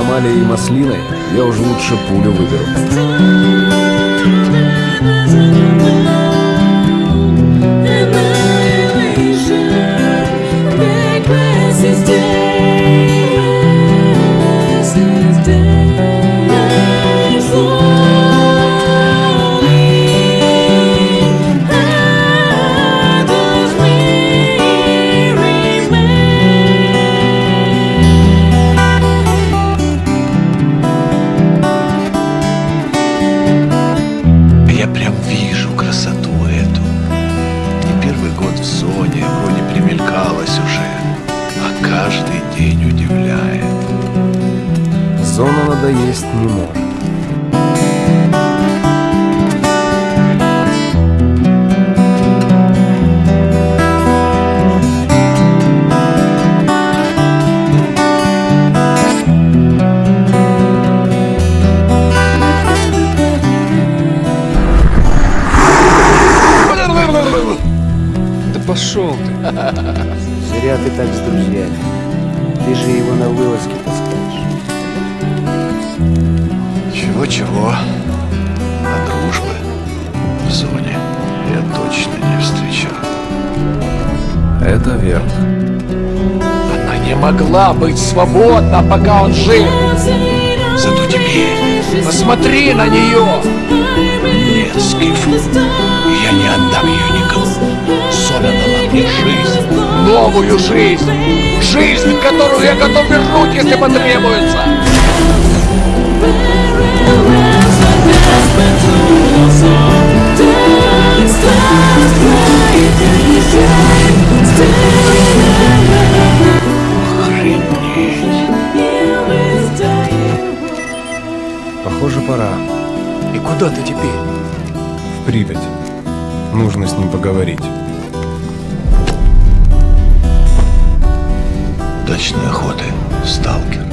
Валей и Маслиной я уже лучше пулю выберу. В зоне, вроде примелькалась уже, а каждый день удивляет. Зона надоесть не может. Пошел ты. Зря ты так с друзьями. Ты же его на вылазке таскаешь. Чего-чего, а дружбы в зоне я точно не встречал. Это верно. Она не могла быть свободна, пока он жил. Зато теперь посмотри на нее. Нет, Скиф, новую жизнь. Жизнь, которую я готов вернуть, если потребуется. Похоже, пора. И куда ты теперь? В Припять. Нужно с ним поговорить. Удачной охоты, сталкер.